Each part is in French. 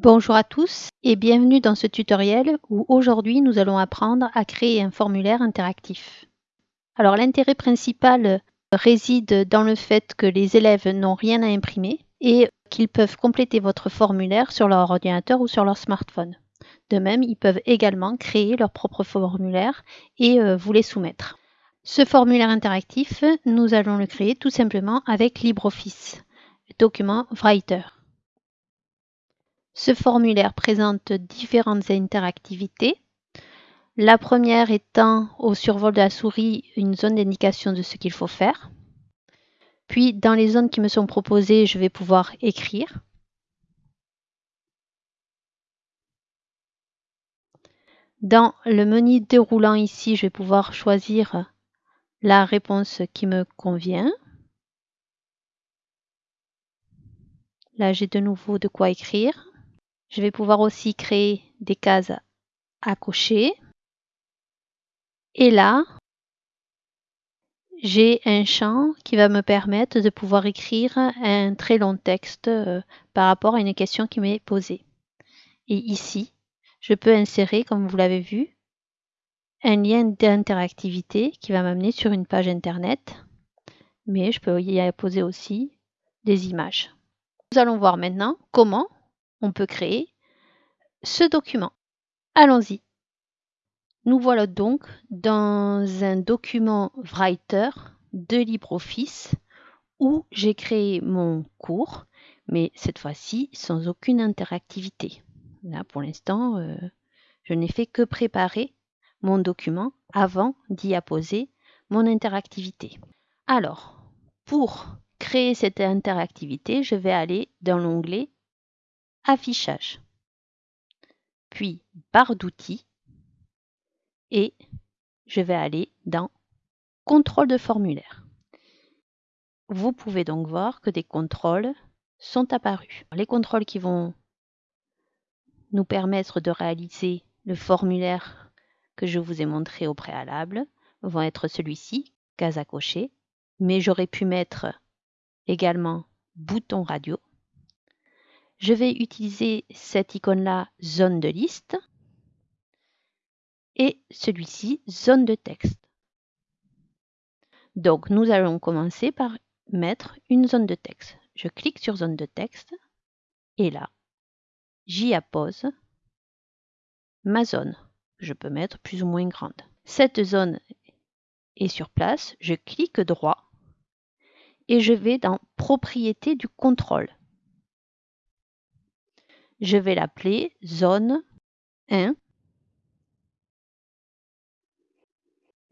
Bonjour à tous et bienvenue dans ce tutoriel où aujourd'hui nous allons apprendre à créer un formulaire interactif. Alors l'intérêt principal réside dans le fait que les élèves n'ont rien à imprimer et qu'ils peuvent compléter votre formulaire sur leur ordinateur ou sur leur smartphone. De même, ils peuvent également créer leur propre formulaire et euh, vous les soumettre. Ce formulaire interactif, nous allons le créer tout simplement avec LibreOffice, document Writer. Ce formulaire présente différentes interactivités. La première étant au survol de la souris une zone d'indication de ce qu'il faut faire. Puis dans les zones qui me sont proposées, je vais pouvoir écrire. Dans le menu déroulant ici, je vais pouvoir choisir la réponse qui me convient. Là, j'ai de nouveau de quoi écrire. Je vais pouvoir aussi créer des cases à cocher. Et là, j'ai un champ qui va me permettre de pouvoir écrire un très long texte euh, par rapport à une question qui m'est posée. Et ici, je peux insérer, comme vous l'avez vu, un lien d'interactivité qui va m'amener sur une page internet, mais je peux y poser aussi des images. Nous allons voir maintenant comment on peut créer ce document. Allons-y. Nous voilà donc dans un document Writer de LibreOffice où j'ai créé mon cours, mais cette fois-ci sans aucune interactivité. Là, pour l'instant, euh, je n'ai fait que préparer mon document avant d'y apposer mon interactivité. Alors, pour créer cette interactivité, je vais aller dans l'onglet Affichage, puis barre d'outils et je vais aller dans Contrôle de formulaire. Vous pouvez donc voir que des contrôles sont apparus. Les contrôles qui vont nous permettre de réaliser le formulaire que je vous ai montré au préalable vont être celui-ci, case à cocher, mais j'aurais pu mettre également bouton radio je vais utiliser cette icône-là, zone de liste, et celui-ci, zone de texte. Donc, nous allons commencer par mettre une zone de texte. Je clique sur zone de texte, et là, j'y appose ma zone. Je peux mettre plus ou moins grande. Cette zone est sur place, je clique droit, et je vais dans Propriétés du contrôle je vais l'appeler zone 1.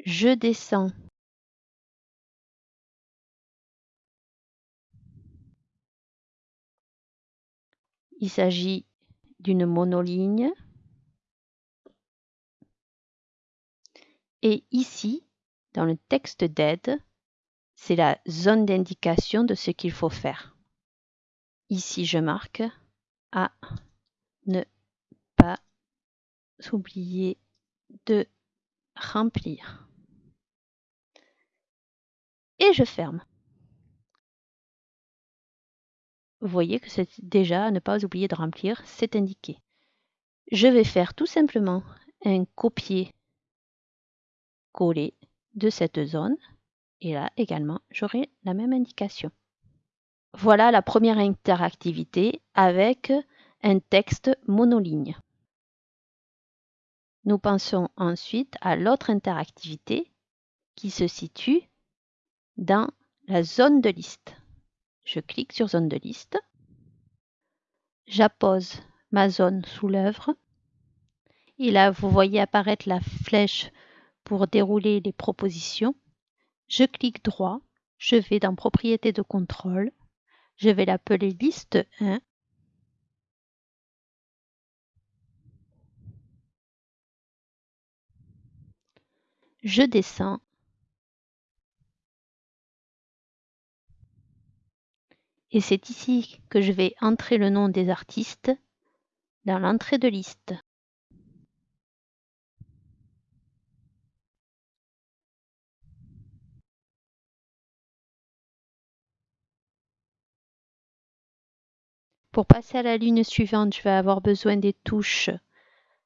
Je descends Il s'agit d'une monoligne. Et ici, dans le texte d'aide, c'est la zone d'indication de ce qu'il faut faire. Ici, je marque à ne pas oublier de remplir. Et je ferme. Vous voyez que c'est déjà à ne pas oublier de remplir, c'est indiqué. Je vais faire tout simplement un copier-coller de cette zone et là également j'aurai la même indication. Voilà la première interactivité avec un texte monoligne. Nous pensons ensuite à l'autre interactivité qui se situe dans la zone de liste. Je clique sur zone de liste. J'appose ma zone sous l'œuvre. Et là, vous voyez apparaître la flèche pour dérouler les propositions. Je clique droit. Je vais dans Propriétés de contrôle. Je vais l'appeler liste 1. Je descends. Et c'est ici que je vais entrer le nom des artistes dans l'entrée de liste. Pour passer à la ligne suivante, je vais avoir besoin des touches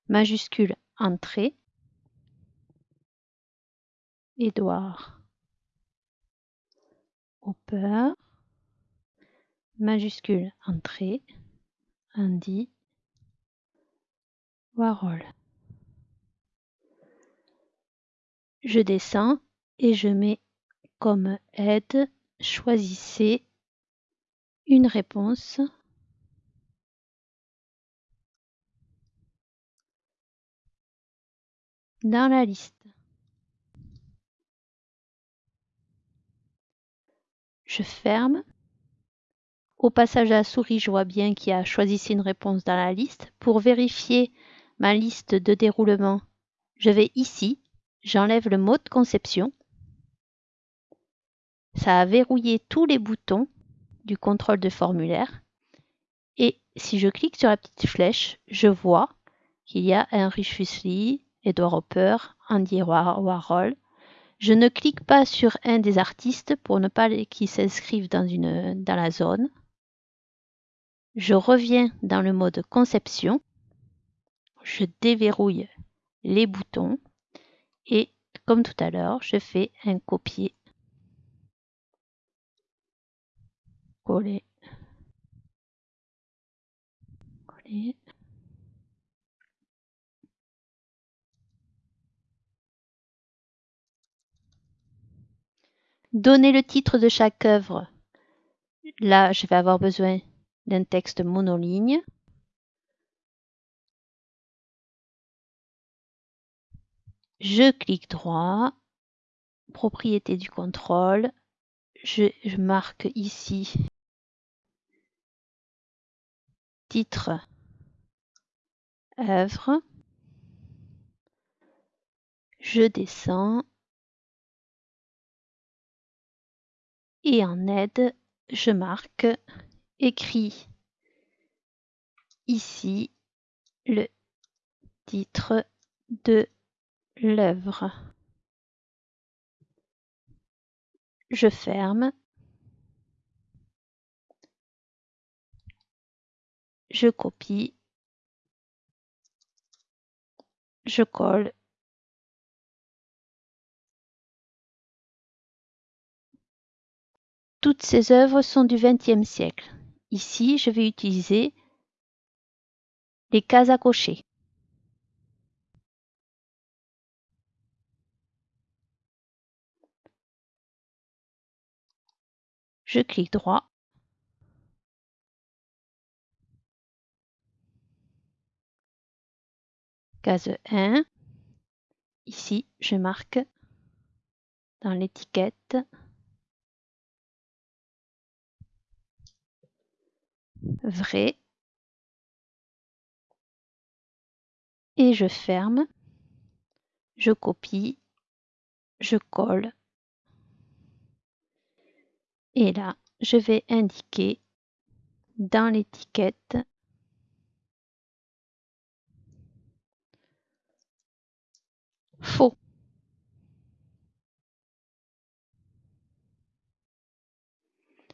majuscules Entrée, Édouard, Hopper, majuscule Entrée, Andy, Warhol. Je descends et je mets comme aide, choisissez une réponse dans la liste. Je ferme. Au passage à la souris, je vois bien qu'il y a choisissez une réponse dans la liste. Pour vérifier ma liste de déroulement, je vais ici, j'enlève le mot de conception. Ça a verrouillé tous les boutons du contrôle de formulaire. Et si je clique sur la petite flèche, je vois qu'il y a un Lee, Edward Hopper, Andy Warhol. Je ne clique pas sur un des artistes pour ne pas qu'ils s'inscrivent dans, la zone. Je reviens dans le mode conception. Je déverrouille les boutons et comme tout à l'heure, je fais un copier coller coller Donner le titre de chaque œuvre. Là, je vais avoir besoin d'un texte monoligne. Je clique droit, propriété du contrôle, je, marque ici. Titre. Œuvre, je descends et en aide, je marque écrit ici le titre de l'œuvre. Je ferme. Je copie. Je colle. Toutes ces œuvres sont du XXe siècle. Ici, je vais utiliser les cases à cocher. Je clique droit. Case 1. Ici, je marque dans l'étiquette vrai. Et je ferme, je copie, je colle. Et là je vais indiquer dans l'étiquette faux.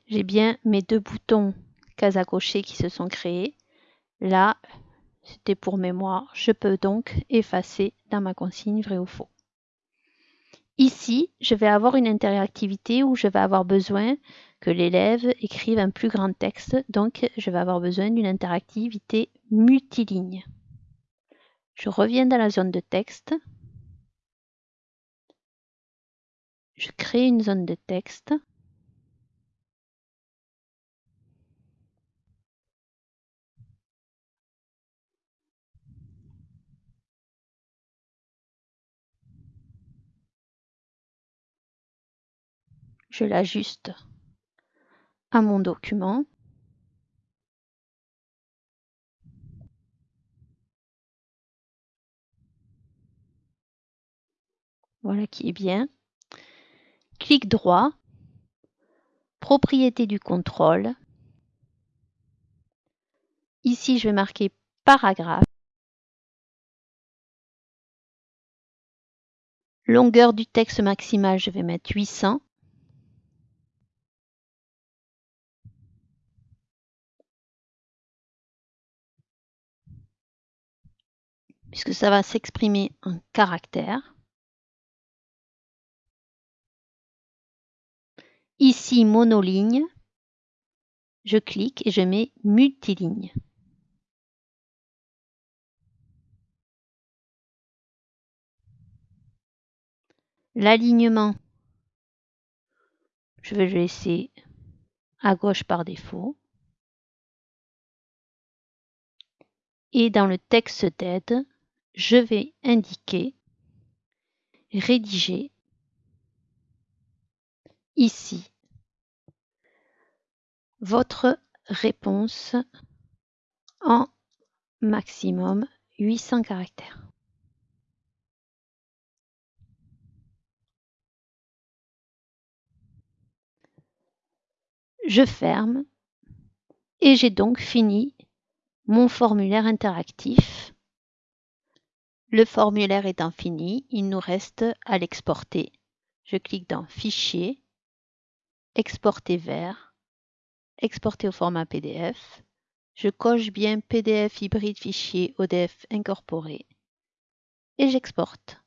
J'ai bien mes deux boutons cases à cocher qui se sont créées. Là, c'était pour mémoire. Je peux donc effacer dans ma consigne vrai ou faux. Ici, je vais avoir une interactivité où je vais avoir besoin que l'élève écrive un plus grand texte. Donc, je vais avoir besoin d'une interactivité multiligne. Je reviens dans la zone de texte. Je crée une zone de texte. Je l'ajuste à mon document. Voilà qui est bien. Clic droit, propriété du contrôle. Ici, je vais marquer paragraphe. Longueur du texte maximale, je vais mettre 800. Puisque ça va s'exprimer en caractères. Ici, monoligne, je clique et je mets multiligne. L'alignement, je vais le laisser à gauche par défaut. Et dans le texte d'aide, je vais indiquer rédiger ici votre réponse en maximum 800 caractères. Je ferme et j'ai donc fini mon formulaire interactif. Le formulaire étant fini, il nous reste à l'exporter. Je clique dans Fichier, Exporter vers, Exporter au format PDF. Je coche bien PDF hybride fichier ODF incorporé et j'exporte.